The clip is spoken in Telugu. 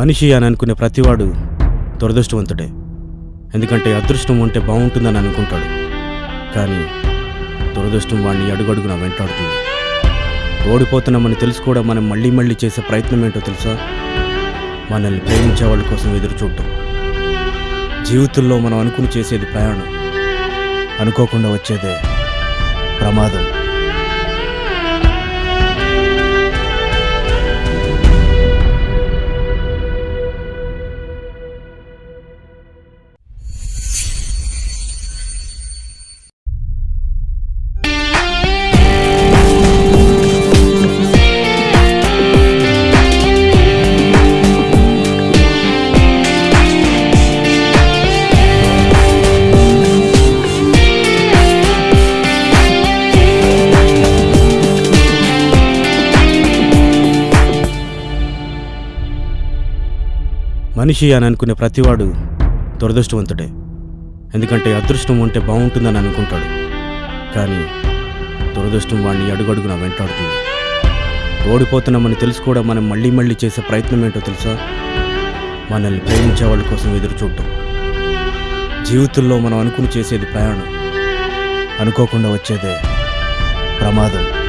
మనిషి అని అనుకునే ప్రతివాడు దురదృష్టవంతుడే. ఎందుకంటే అదృష్టం ఉంటే బాగుంటుందని అనుకుంటాడు. కానీ దురదృష్టం వాడిని అడుగడుగున వెంటాడుతుంది. ఓడిపోతున్నామని తెలుసు కూడా మనం మళ్ళీ మళ్ళీ చేసే ప్రయత్నం ఏంటో తెలుసా? మనల్ని ప్రేమించే వాళ్ళ కోసం ఎదురు చూడటం. జీవితంలో మనం అనుకుని చేసేది ప్రయాణం. అనుకోకుండా వచ్చేదే ప్రమాదం. మనిషి అని అనుకునే ప్రతివాడు దురదృష్టవంతుడే. ఎందుకంటే అదృష్టం ఉంటే బాగుంటుందని అనుకుంటాడు. కానీ దురదృష్టం వాడిని అడుగడుగున వెంటాడుతుంది. ఓడిపోతున్నామని తెలుసు కూడా మనం మళ్ళీ మళ్ళీ చేసే ప్రయత్నం ఏంటో తెలుసా? మనల్ని ప్రేమించే వాళ్ళ కోసం ఎదురు చూడటం. జీవితంలో మనం అనుకుని చేసేది ప్రయాణం. అనుకోకుండా వచ్చేదే ప్రమాదం.